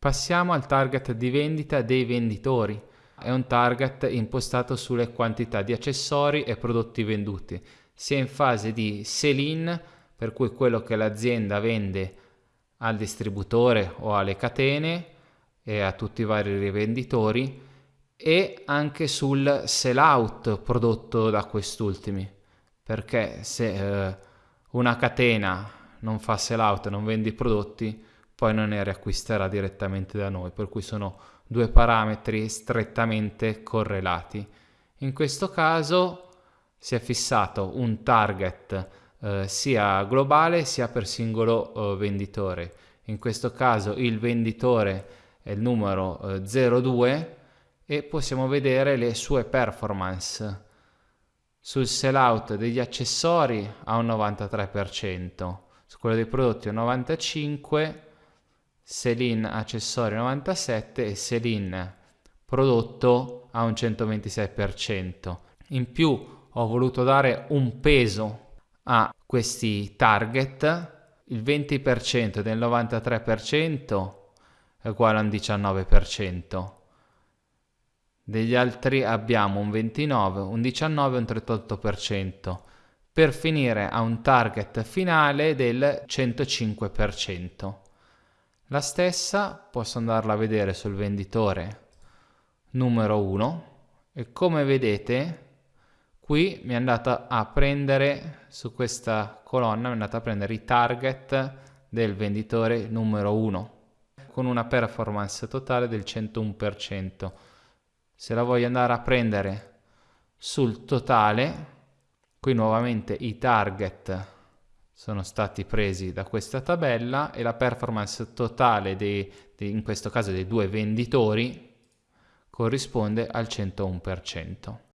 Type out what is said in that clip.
Passiamo al target di vendita dei venditori. È un target impostato sulle quantità di accessori e prodotti venduti, sia in fase di sell-in, per cui quello che l'azienda vende al distributore o alle catene e a tutti i vari rivenditori, e anche sul sell out prodotto da quest'ultimi perché se eh, una catena non fa sell out non vende i prodotti poi non ne riacquisterà direttamente da noi per cui sono due parametri strettamente correlati in questo caso si è fissato un target eh, sia globale sia per singolo eh, venditore in questo caso il venditore è il numero eh, 02 e possiamo vedere le sue performance. Sul sell out degli accessori a un 93%, su quello dei prodotti un 95%, sell-in accessori 97% e sell-in prodotto a un 126%. In più ho voluto dare un peso a questi target, il 20% del 93% è uguale a un 19% degli altri abbiamo un 29, un 19 e un 38%, per finire a un target finale del 105%. La stessa posso andarla a vedere sul venditore numero 1 e come vedete qui mi è andata a prendere su questa colonna mi è andata a prendere i target del venditore numero 1 con una performance totale del 101% se la voglio andare a prendere sul totale, qui nuovamente i target sono stati presi da questa tabella e la performance totale dei, dei, in questo caso dei due venditori corrisponde al 101%.